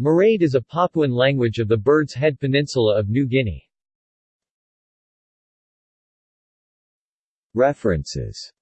Maraid is a Papuan language of the Bird's Head Peninsula of New Guinea. References